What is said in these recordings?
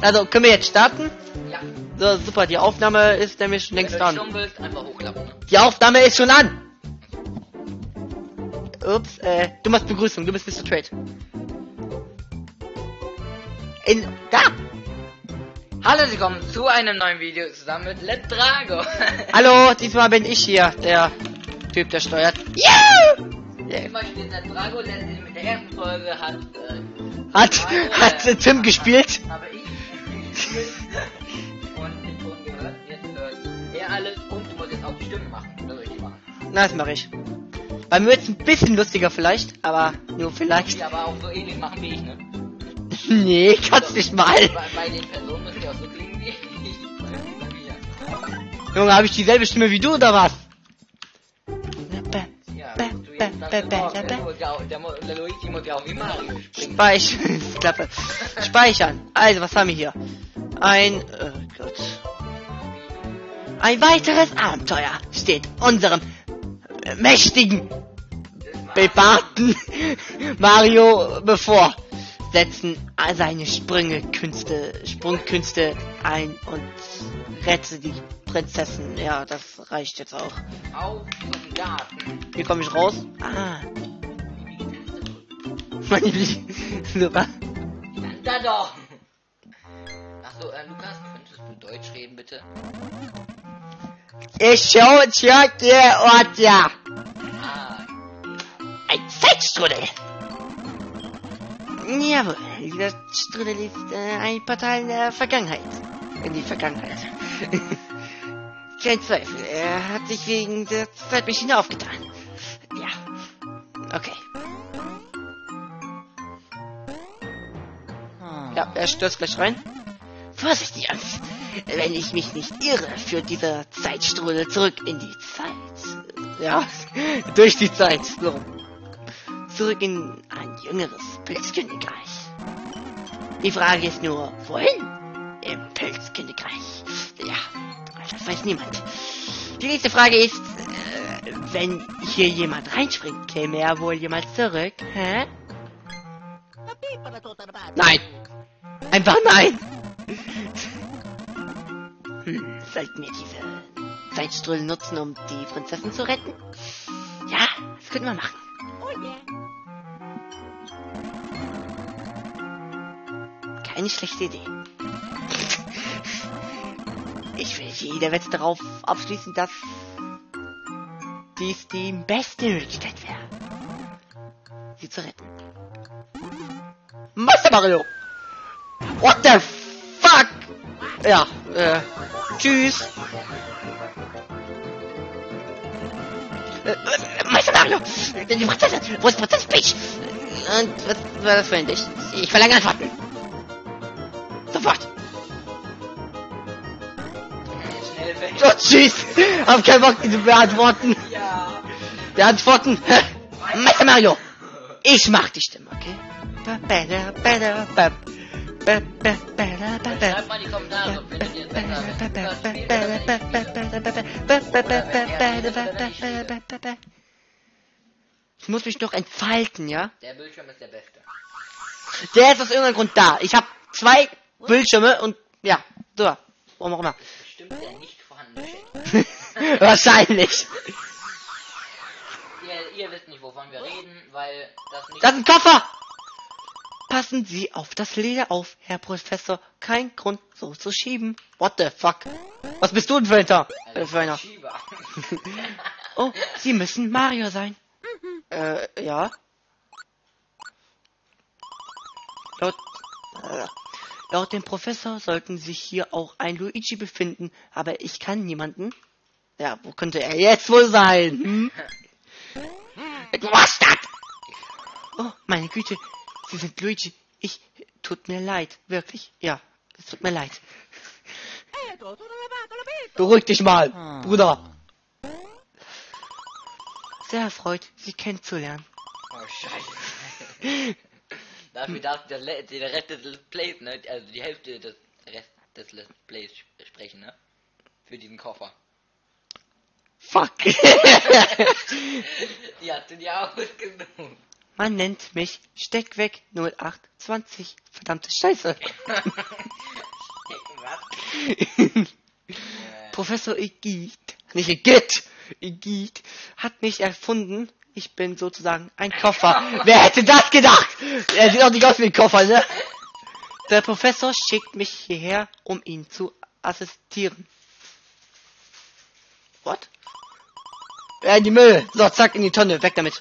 Also, können wir jetzt starten? Ja. So, super, die Aufnahme ist nämlich längst an. willst? Die Aufnahme ist schon an! Ups, äh, du machst Begrüßung, du bist Mr. Trade. In, da! Hallo, Sie kommen zu einem neuen Video zusammen mit Let Drago. Hallo, diesmal bin ich hier, der Typ, der steuert. Yeah! Yeah. Immer spielt Let Drago, der in der ersten Folge hat, äh, Hat, hat äh, Tim gespielt? habe ich gespielt und den Ton gehört. Jetzt hört er alles und du musst jetzt auch die Stimme machen. Das soll ich machen. Na, das mache ich. Bei mir wird's ein bisschen lustiger vielleicht, aber nur vielleicht. Die aber auch so ähnlich machen wie ich, ne? Nee, kannst nicht mal. Bei, bei den Personen müssen die auch so klingen wie ich. Junge, habe ich dieselbe Stimme wie du oder was? Ja, Bä, du bä, jetzt bä, sagst, bä, oh, bä, der, muss ja auch- der, mu- der Luigi muss ja auch wie Mario springen. Speich Klappe. Speichern. Also, was haben wir hier? Ein, oh Gott. Ein weiteres Abenteuer steht unserem mächtigen, bebaarten Mario bevor. Setzen seine Sprünge, Künste, Sprungkünste ein und rette die Prinzessin. Ja, das reicht jetzt auch. Auf zum Garten. Wie komme ich raus? Ah. Meine Super. Da doch! Achso, äh, Lukas, könntest du Deutsch reden, bitte? Ich schau dir Ort ja. Ah, Ein Zeitstrudel. Jawohl, dieser Strudel ist äh, ein Portal in der Vergangenheit. In die Vergangenheit. Kein Zweifel, er hat sich wegen der Zeitmaschine aufgetan. Ja. Okay. Ja, er stürzt gleich rein. Vorsichtig, Angst. Wenn ich mich nicht irre, führt dieser Zeitstrudel zurück in die Zeit. Ja, durch die Zeit. So. Zurück in ein jüngeres Pilzkönigreich. Die Frage ist nur, wohin? Im Pilzkönigreich. Weiß niemand. Die nächste Frage ist, äh, wenn hier jemand reinspringt, käme er wohl jemals zurück? Hä? Nein! Einfach nein! Hm, sollten wir diese Zeitstrudel nutzen, um die Prinzessin zu retten? Ja, das könnten wir machen. Keine schlechte Idee. Ich will jede Wette darauf abschließen, dass dies die beste Möglichkeit wäre, sie zu retten. Master Mario! What the fuck? Ja, äh, tschüss. Äh, äh, Meister Mario! Die Prinzessin! Wo ist Prinzessin Peach? Und was war das für ein Licht? Ich verlange Antworten! Sofort! Tschüss! Hab keinen Bock, diese beantworten. Ja. Beantworten! Meister Mario! Ich mach die Stimme, okay? Schreibt mal in die Kommentare, findet ihr es besser. Ich muss mich noch entfalten, ja? Der Bildschirm ist der beste. Der ist aus irgendeinem Grund da. Ich habe zwei Bildschirme und ja, so, warum auch immer. Bestimmt der nicht. Wahrscheinlich. Ihr, ihr wisst nicht, wovon wir reden, weil das nicht... Das ist ein Koffer! Passen Sie auf das Leder auf, Herr Professor. Kein Grund, so zu schieben. What the fuck? Was bist du denn für ein Tar- äh, für einer? Oh, Sie müssen Mario sein. Äh, ja. Laut, äh, laut dem Professor sollten sich hier auch ein Luigi befinden, aber ich kann niemanden. Ja, wo könnte er jetzt wohl sein? Hm? Was das? Oh, meine Güte, Sie sind Luigi. Ich, tut mir leid, wirklich. Ja, es tut mir leid. Beruhig dich mal, Bruder. Sehr erfreut, Sie kennenzulernen. Oh, scheiße. Dafür darf der, der Rest des Let's Plays, ne? Also die Hälfte des Rest des Let's Plays sprechen, ne? Für diesen Koffer. Fuck. Die hast du dir ausgesucht. Man nennt mich Steckweg 0820. Verdammte Scheiße. Was? Professor Igitt, nicht Igitt, Igitt, hat mich erfunden. Ich bin sozusagen ein Koffer. Wer hätte das gedacht? Er sieht auch nicht aus wie ein Koffer, ne? Der Professor schickt mich hierher, um ihn zu assistieren. What? Ja, in die Müll. So, zack, in die Tonne. Weg damit.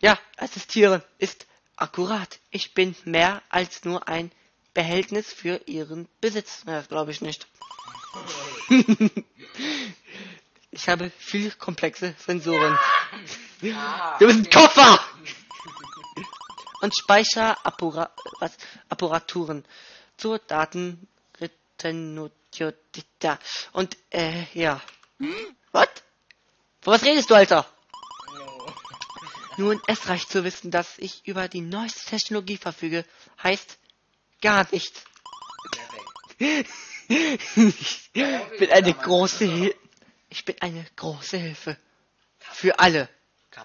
Ja, assistieren ist akkurat. Ich bin mehr als nur ein Behältnis für ihren Besitz. Na, das glaube ich nicht. ich habe viel komplexe Sensoren. Ah, Du bist ein Koffer! Und Speicherappura was? Apparaturen zur Datenretenutiotika. Und, äh, ja. Was? Von was redest du, Alter? no. Nun, es reicht zu wissen, dass ich über die neueste Technologie verfüge. Heißt, gar nichts. Perfekt. ich bin eine große Hilfe. Ich bin eine große Hilfe. Für alle.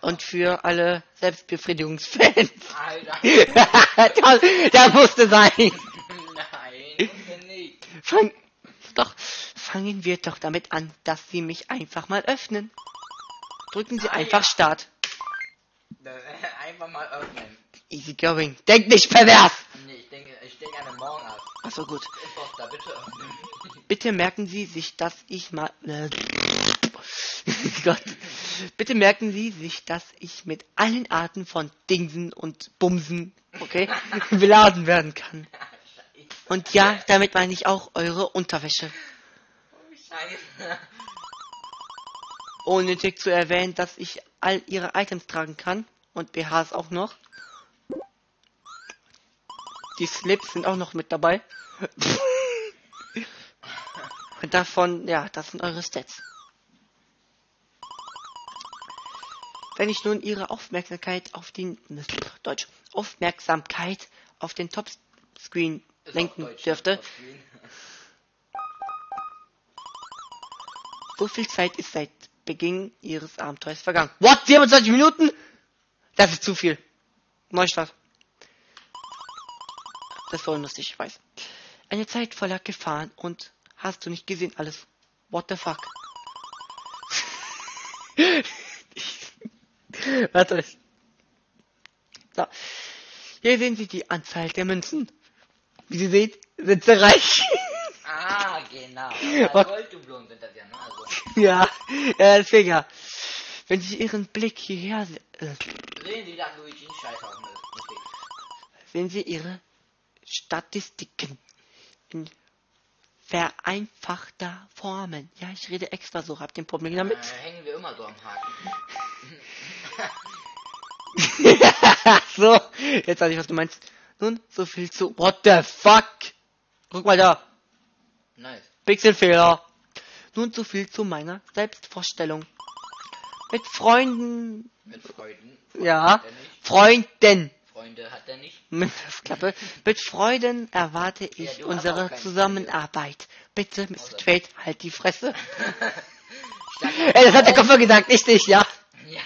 Und für alle Selbstbefriedigungsfans. Alter. das, das musste sein. Nein, nicht. Fang, doch, fangen wir doch damit an, dass Sie mich einfach mal öffnen. Drücken Sie Ah, einfach ja. Start. Das- Einfach mal öffnen. Easy going. Denk nicht pervers. Nee, ich denke, ich denke an Morgen ab. Achso, gut. Imposter, bitte. Bitte merken Sie sich, dass ich mal. Äh, Gott. Bitte merken Sie sich, dass ich mit allen Arten von Dingsen und Bumsen, okay, beladen werden kann. Und ja, damit meine ich auch eure Unterwäsche. Oh, Scheiße. Unnötig zu erwähnen, dass ich all ihre Items tragen kann. Und BHs auch noch. Die Slips sind auch noch mit dabei. Und davon, ja, das sind eure Stats. Wenn ich nun ihre Aufmerksamkeit auf den Deutsch Aufmerksamkeit auf den Topscreen Ist lenken dürfte, Screen. So viel Zeit ist seit Beginn ihres Abenteuers vergangen. What? 27 Minuten? Das ist zu viel. Neustart. Das war lustig, ich weiß. Eine Zeit voller Gefahren und hast du nicht gesehen alles. What the fuck? Warte. So. Hier sehen Sie die Anzahl der Münzen. Wie Sie sehen, sind sie reich. Ah, genau. Golddublonen sind das ja, ne? Also, Ja, äh, deswegen ja. Wenn Sie Ihren Blick hierher äh, sehen Sie, dass Luigi einen Scheiß auf dem Weg. sehen Sie Ihre Statistiken in vereinfachter Formen. Ja, ich rede extra so, habt ihr ein Problem damit? Äh, hängen wir immer so am Haken. so, jetzt weiß ich, was du meinst. Nun, so viel zu... What the fuck? Guck mal da, Nice. Pixelfehler. Nun, so viel zu meiner Selbstvorstellung. Mit Freunden... Mit Freuden. Ja. Freunden. Freunde hat er nicht. Mit, Klappe. Mit Freuden erwarte Ja, ich auch unsere Zusammenarbeit. Bitte, Mr. Außer- Trade, halt die Fresse. Ey, das hat der Koffer gesagt, nicht ich, ja. Ja.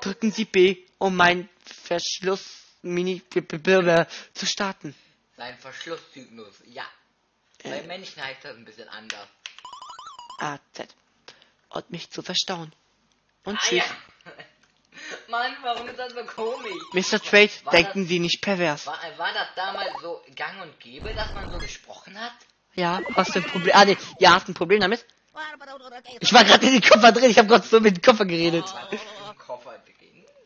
Drücken Sie B, um mein Verschluss Mini zu starten. Sein Verschlusszyklus. Ja. Äh. Bei Menschen heißt das ein bisschen anders. AZ. Und mich zu verstauen. Und Ah, tschüss. ja. Mann, warum ist das so komisch? Mr. Trade, War denken Sie nicht pervers. War, war das damals so gang und gäbe, dass man so gesprochen hat? Ja, was für ein Problem? Ah, nee, ihr habt ein Problem damit? Ich war gerade in den Koffer drin, ich habe gerade so mit dem Koffer geredet. Oh.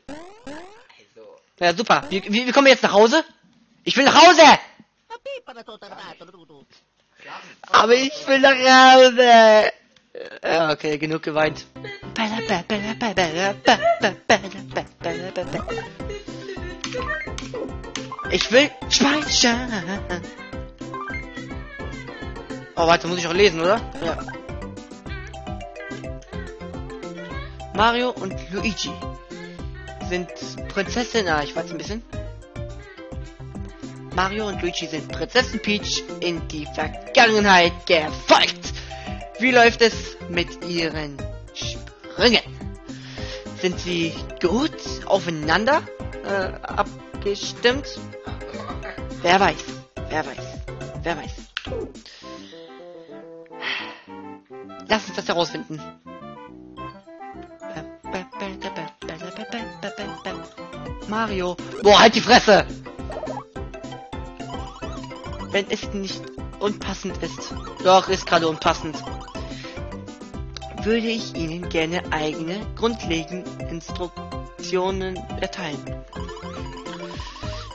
Also, Ja, super. Wie, wie, wie kommen wir jetzt nach Hause? Ich will nach Hause! Aber ich will nach Hause. Ja, okay, genug geweint. Ich will speichern. Oh, warte, muss ich auch lesen, oder? Ja. Mario und Luigi sind Prinzessin. Ah, ich warte ein bisschen. Mario und Luigi sind Prinzessin Peach in die Vergangenheit gefolgt. Wie läuft es mit ihren Sprüngen? Sind sie gut aufeinander? äh, abgestimmt? Wer weiß, wer weiß, wer weiß. Lass uns das herausfinden. Mario. Boah, halt die Fresse! Wenn es nicht unpassend ist. Doch, ist gerade unpassend. Würde ich Ihnen gerne eigene, grundlegende Instruktionen erteilen.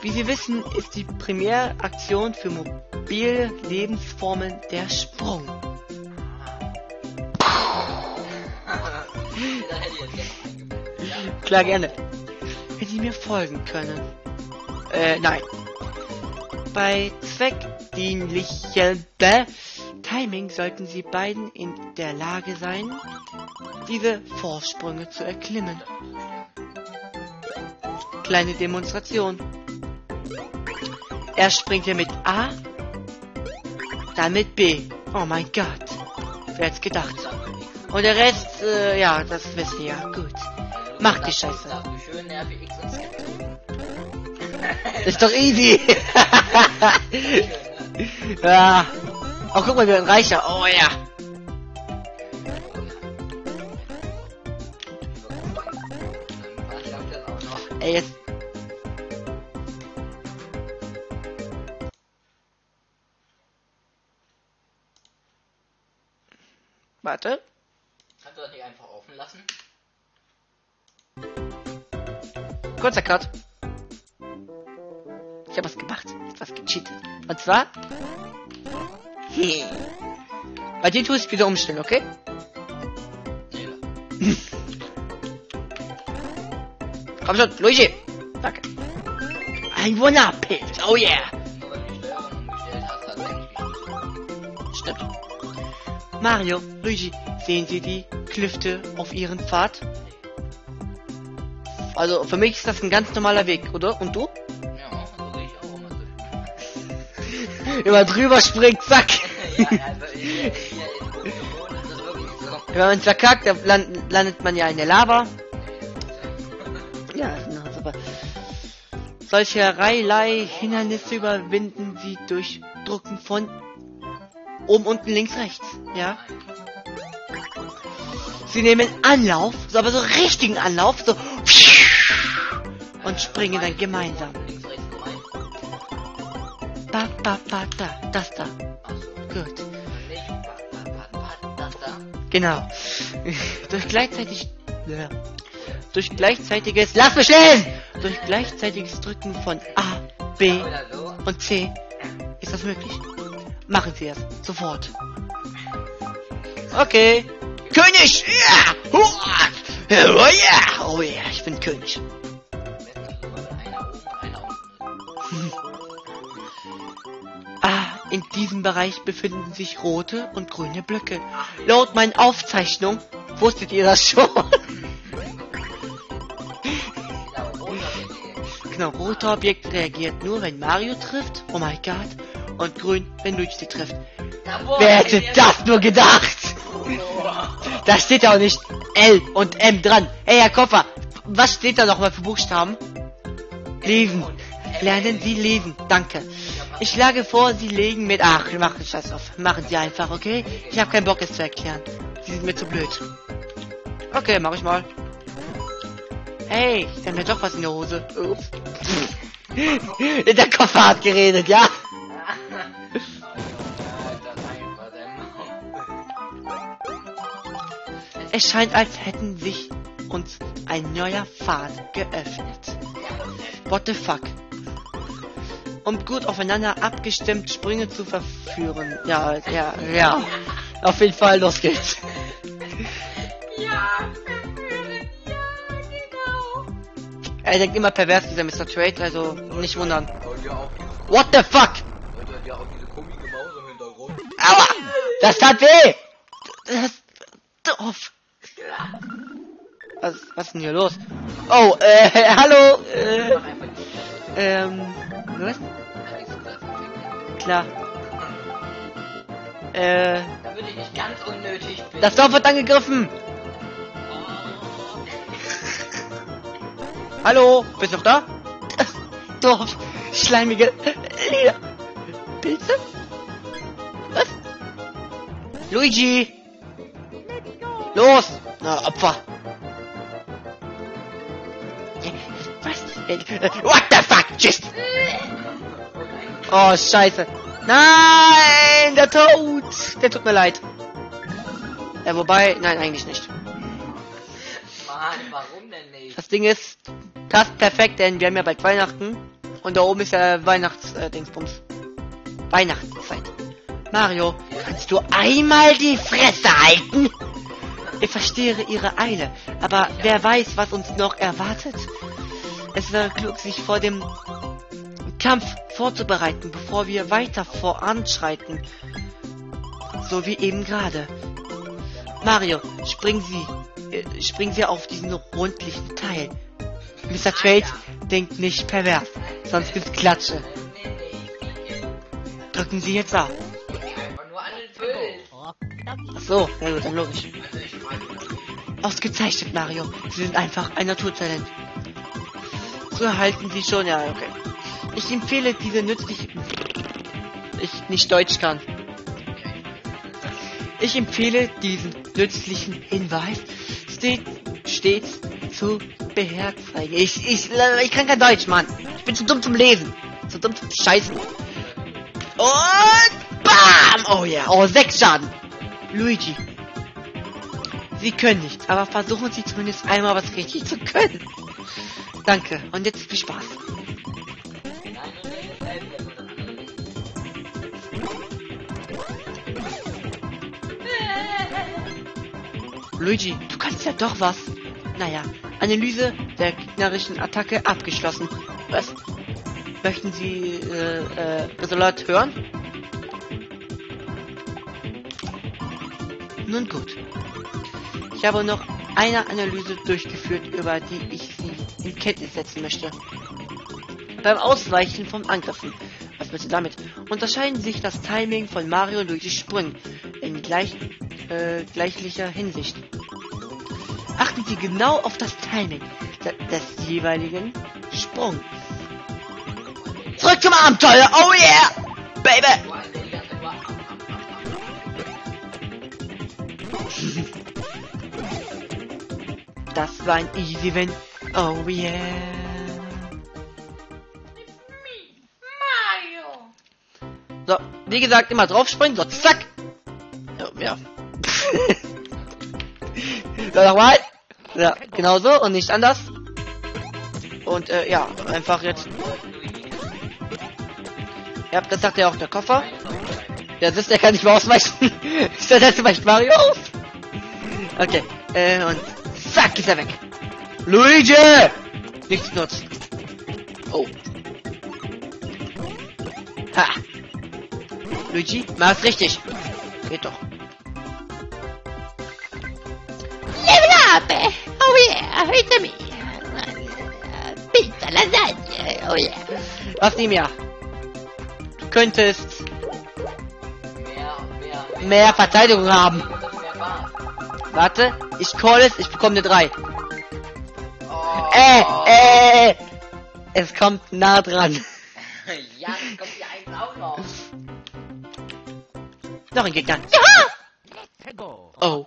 Wie Sie wissen, ist die Primäraktion für mobile Lebensformen der Sprung. Klar, gerne. Wenn Sie mir folgen können. Äh, nein. Bei zweckdienlichem Timing sollten Sie beiden in der Lage sein, diese Vorsprünge zu erklimmen. Kleine Demonstration. Er springt hier mit A, dann mit B. Oh mein Gott. Wer hätte gedacht? Und der Rest, äh, ja, das wisst ihr ja. Gut. Mach die Scheiße. Ist doch easy. Ja. Oh, guck mal, wir werden reicher. Oh ja. Ey, jetzt. Warte. Kannst du das nicht einfach offen lassen? Kurzer Cut. Ich habe was gemacht. Ich hab was gecheatet. Und zwar. Bei dir tue ich wieder umstellen, okay? Komm schon, Luigi. Danke. Ein Wunderpilz. Oh yeah. Stimmt. Mario, Luigi, sehen Sie die Klüfte auf Ihren Pfad? Also für mich ist das ein ganz normaler Weg, oder? Und du? Immer drüber springt, zack. Wenn man verkackt, dann land, landet man ja in der Lava. Ja, na, super. Solche Reihelei Hindernisse überwinden Sie durch Drucken von oben, unten, links, rechts. Ja. Sie nehmen Anlauf, so aber so richtigen Anlauf, so und springen dann gemeinsam. Ba, ba, ba, da, das da. Gut. Genau. durch gleichzeitig. Ja. Durch gleichzeitiges. Lass mich lesen! Durch gleichzeitiges Drücken von A, B und C ist das möglich. Machen Sie es. Sofort. Okay. König! Ja! Oh ja! Oh ja, ich bin König. In diesem Bereich befinden sich rote und grüne Blöcke. Laut meinen Aufzeichnungen wusstet ihr das schon. Genau, roter Objekt reagiert nur, wenn Mario trifft. Oh mein Gott. Und grün, wenn Luigi trifft. Wer hätte das nur gedacht? Da steht ja auch nicht L und M dran. Ey, Herr Koffer, was steht da nochmal für Buchstaben? Lesen. Lernen Sie lesen. Danke. Ich schlage vor, Sie legen mit... Ach, machen Scheiß auf. Machen Sie einfach, okay? Ich habe keinen Bock, es zu erklären. Sie sind mir zu blöd. Okay, mach ich mal. Hey, ich hab mir doch was in der Hose. Ups. der Koffer hat geredet, ja? Es scheint, als hätten sich uns ein neuer Pfad geöffnet. What the fuck? Um gut aufeinander abgestimmt Sprünge zu verführen. Ja, ja, ja. Auf jeden Fall, los geht's. Ja, verführen, ja, genau. Er denkt immer pervers, dieser Mr. Trade, also nicht wundern. Und ja auch, What the fuck? Aua! Das tat weh! Das doof. Was, was ist denn hier los? Oh, äh, hallo, äh, ähm, was? Klar. Äh, Da würde ich nicht ganz unnötig bin. das Dorf wird angegriffen! Hallo, bist du noch da? Dorf. Schleimige Lieder. Pilze? Was? Luigi! Los! Na, Opfer. Was? What the fuck? Tschüss! Oh, scheiße. Nein, der Tod. Der tut mir leid. Ja, wobei, nein, eigentlich nicht. Mann, warum denn nicht? Das Ding ist, passt perfekt, denn wir haben ja bald Weihnachten. Und da oben ist ja Weihnachts-Dingsbums. Weihnachtszeit. Mario, kannst du einmal die Fresse halten? Ich verstehe ihre Eile, aber wer weiß, was uns noch erwartet? Es wäre klug, sich vor dem Kampf vorzubereiten, bevor wir weiter voranschreiten. So wie eben gerade. Mario, springen Sie, äh, springen Sie auf diesen rundlichen Teil. Mr. Trades denkt nicht pervers, sonst gibt's Klatsche. Drücken Sie jetzt Pilz. Ach so, na gut, dann logisch. Ausgezeichnet, Mario. Sie sind einfach ein Naturtalent. So halten Sie schon, ja, okay. Ich empfehle diese nützliche... Ich nicht Deutsch kann. Ich empfehle diesen nützlichen Hinweis stets, stets zu beherzigen. Ich, ich, ich kann kein Deutsch, Mann. Ich bin zu dumm zum Lesen. Zu dumm zum Scheißen. Und BAM! Oh ja, oh, sechs Schaden. Luigi. Sie können nichts, aber versuchen Sie zumindest einmal was richtig zu können. Danke, und jetzt viel Spaß. Luigi, du kannst ja doch was. Naja, Analyse der gegnerischen Attacke abgeschlossen. Was? Möchten Sie äh, äh, Resultat hören? Nun gut. Ich habe noch eine Analyse durchgeführt, über die ich Sie in Kenntnis setzen möchte. Beim Ausweichen von Angriffen, was bitte damit, unterscheiden sich das Timing von Mario und Luigi Sprüngen in gleich, äh, gleichlicher Hinsicht. Achten Sie genau auf das Timing de des jeweiligen Sprungs. Zurück zum Abenteuer! Oh yeah! Baby! Das war ein easy win. Oh yeah. So, wie gesagt, immer draufspringen, so zack. Ja. so, nochmal. Ja, genau so und nicht anders. Und äh, ja, einfach jetzt. Ja, das sagt ja auch der Koffer. Das ist der kann nicht mehr ausweichen. der letzte weicht Mario aus. Okay, äh, und zack ist er weg. Luigi! Nichts nutzt. Oh. Ha. Luigi, mach's richtig. Geht doch. Level up! Was ihm ja. Du könntest Mehr, mehr, mehr Verteidigung haben. Warte, ich call es, ich bekomme eine 3. Oh. Äh, äh, es kommt nah dran. Ja, dann kommt die eins auch noch. Noch ein Gegner. Let's go. Oh,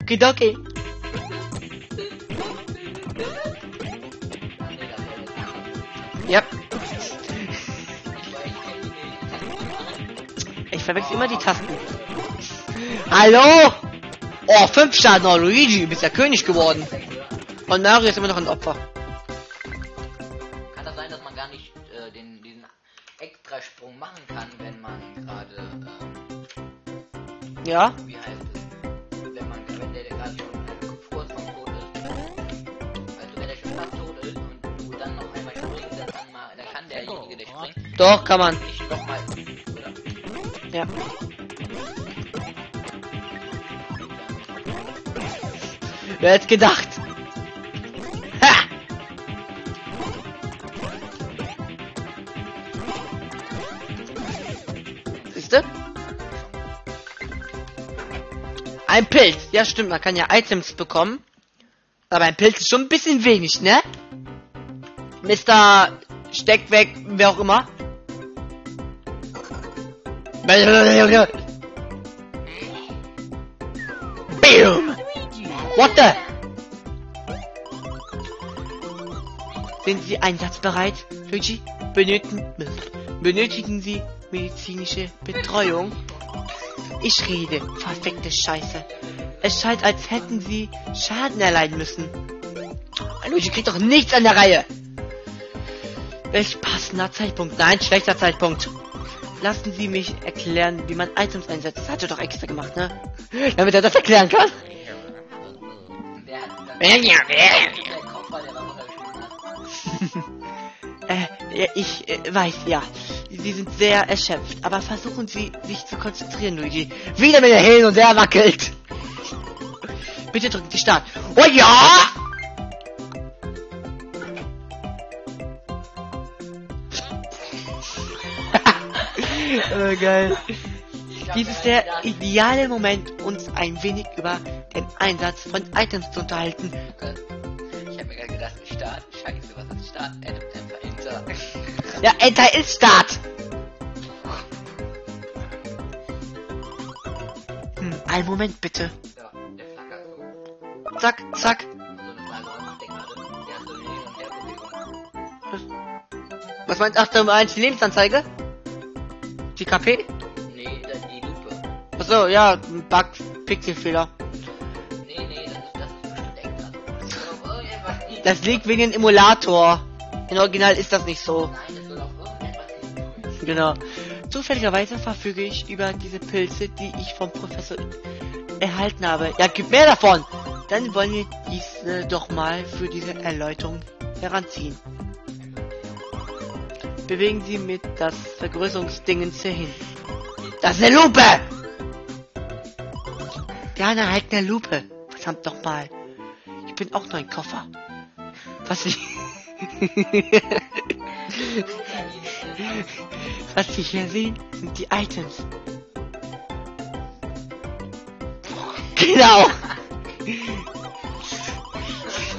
verwechsel immer die Tasten. Hallo? Oh, 5 Schaden, oh Luigi, du bist ja König geworden. Und Mario ist immer noch ein Opfer. Kann das sein, dass man gar nicht äh, den, diesen Extrasprung machen kann, wenn man gerade, ähm, Ja? wie heißt es? Wenn man, wenn der gerade schon kurz vom Tod ist. Also wenn der schon fast tot ist und du dann noch einmal springst, dann kann, mal, dann kann derjenige, der springt, Doch, kann man. Ja. Wer hätte gedacht? Ha! Siehste? Ein Pilz. Ja, stimmt, man kann ja Items bekommen. Aber ein Pilz ist schon ein bisschen wenig, ne? Mr. Steck weg, wer auch immer. Bam! What the? Sind Sie einsatzbereit, Luigi? Benötigen, benötigen Sie medizinische Betreuung? Ich rede, verfickte Scheiße. Es scheint, als hätten Sie Schaden erleiden müssen. Luigi kriegt doch nichts an der Reihe. Welch passender Zeitpunkt. Nein, schlechter Zeitpunkt. Lassen Sie mich erklären, wie man Items einsetzt. Das hat er doch extra gemacht, ne? Damit er das erklären kann. Äh, ich äh, weiß, ja. Sie sind sehr erschöpft, aber versuchen Sie, sich zu konzentrieren, Luigi. Wieder mit der Hin und der wackelt. Bitte drücken Sie Start. Oh ja! Geil. Dies ist der ideale Moment, uns ein wenig über den Einsatz von Items zu unterhalten. gedacht- Ich hab mir gerade gedacht, Start, scheiße, was ist Start? Enter, Enter, Enter. Ja, Enter ist Start. Hm, einen Moment bitte. Zack, zack. Was meinst du? Ach, du meinst die Lebensanzeige? Die KP? Nee, das die Lupe. Achso, ja, ein Bug, Pixelfehler. Nee, nee, das ist, das ist bestimmt extra. Das liegt wegen dem Emulator. In Original ist das nicht so. Genau. Zufälligerweise verfüge ich über diese Pilze, die ich vom Professor erhalten habe. Ja, gib mehr davon! Dann wollen wir diese doch mal für diese Erläuterung heranziehen. Bewegen Sie mit das Vergrößerungsdingens hier hin. Das ist eine Lupe! Ja, eine halt eine Lupe. Verdammt doch mal. Ich bin auch nur ein Koffer. Was ich... Was Sie hier sehen, sind die Items. Genau!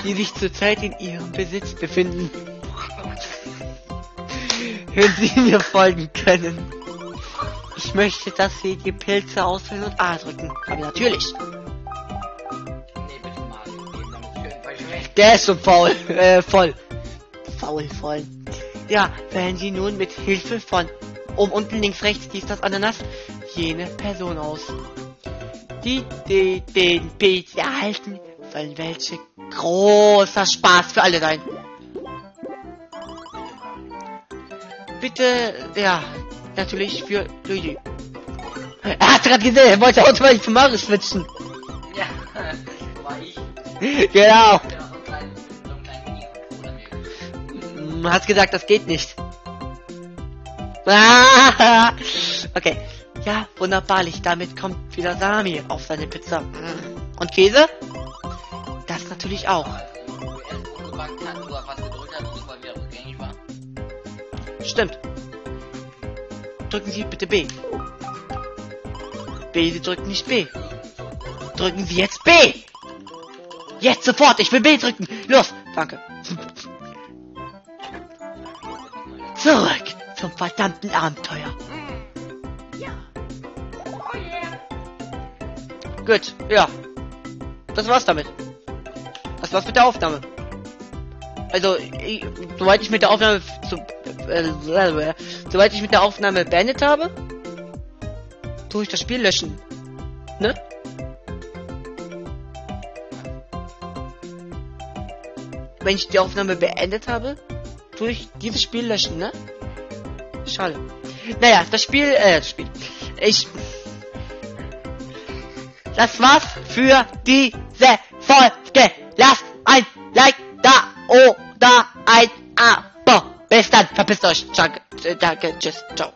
Die sich zurzeit in Ihrem Besitz befinden. Wenn Sie mir folgen können. Ich möchte, dass Sie die Pilze auswählen und A drücken. Aber natürlich. Der ist schon faul. Äh, voll. Faul, voll. Ja, wählen Sie nun mit Hilfe von oben, unten, links, rechts, dies, das, Ananas, jene Person aus. Die, die den Pilz erhalten, sollen welche großer Spaß für alle sein. Bitte, ja, natürlich für Luigi. Er hat gerade gesehen, er wollte automatisch zu Mario switchen. Ja, war ich. genau. Hm, Hast gesagt, das geht nicht. Okay. Ja, wunderbarlich. Damit kommt wieder Salami auf seine Pizza. Und Käse? Das natürlich auch. Stimmt. Drücken Sie bitte B. B, Sie drücken nicht B. Drücken Sie jetzt B! Jetzt sofort, ich will B drücken. Los, danke. Zurück zum verdammten Abenteuer. Gut, ja. Das war's damit. Das war's mit der Aufnahme. Also, ich, soweit ich mit der Aufnahme zu, äh, soweit ich mit der Aufnahme beendet habe, tue ich das Spiel löschen. Ne? Wenn ich die Aufnahme beendet habe, tue ich dieses Spiel löschen, ne? Schade. Naja, das Spiel, äh, das Spiel. Ich. Das war's für diese Folge. Lasst ein Like da oder ein Abo. Bis dann. Verpisst euch. Danke, danke, tschüss, ciao.